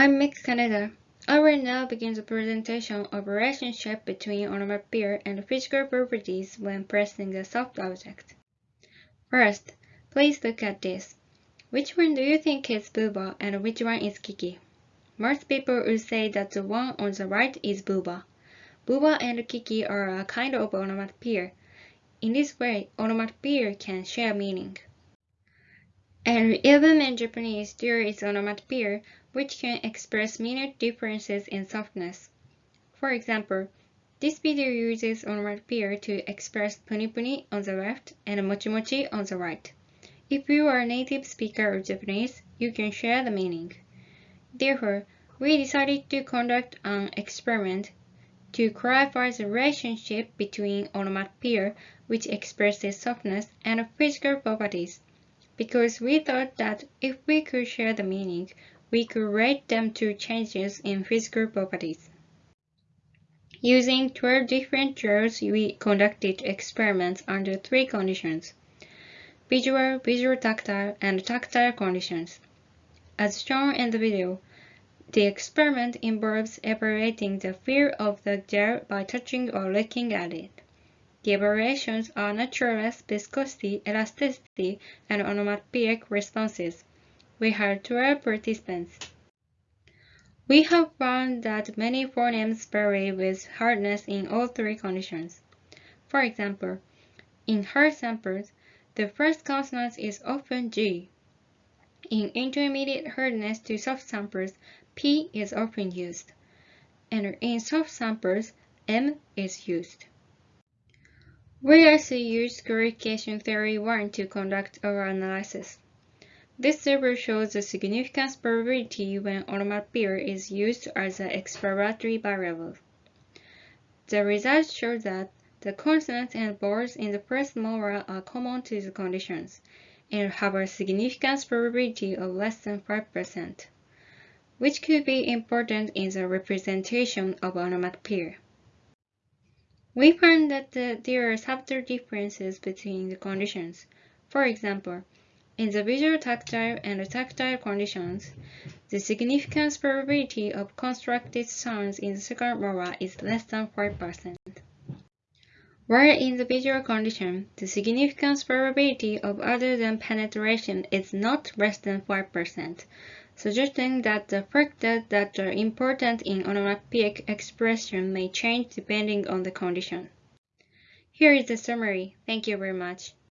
I'm Mick Canada. I will now begin the presentation of relationship between onomatopoeia and physical properties when pressing a soft object. First, please look at this. Which one do you think is Bouba and which one is Kiki? Most people would say that the one on the right is Bouba. Bouba and Kiki are a kind of onomatopoeia. In this way, onomatopoeia can share meaning. And even in Japanese, there is onomatopoeia which can express minute differences in softness. For example, this video uses onomatopoeia to express puni puni on the left and mochi mochi on the right. If you are a native speaker of Japanese, you can share the meaning. Therefore, we decided to conduct an experiment to clarify the relationship between onomatopoeia, which expresses softness, and physical properties, because we thought that if we could share the meaning, we could relate them to changes in physical properties. Using 12 different drills, we conducted experiments under three conditions. Visual, visual tactile, and tactile conditions. As shown in the video, the experiment involves evaluating the feel of the gel by touching or looking at it. The evaluations are naturalness, viscosity, elasticity, and onomatopoeic responses. We had 12 participants. We have found that many phonemes vary with hardness in all three conditions. For example, in hard samples, the first consonant is often G. In intermediate hardness to soft samples, P is often used. And in soft samples, M is used. We also used quantification theory 1 to conduct our analysis. This table shows the significance probability when onomatopoeia is used as an explanatory variable. The results show that the consonants and vowels in the first mora are common to the conditions and have a significance probability of less than 5%, which could be important in the representation of onomatopoeia. We found that the, there are subtle differences between the conditions. For example, in the visual tactile and tactile conditions, the significance probability of constructed sounds in the second mora is less than 5%. While in the visual condition, the significance probability of other than penetration is not less than 5%, suggesting that the factors that are important in onomatopoeic expression may change depending on the condition. Here is the summary. Thank you very much.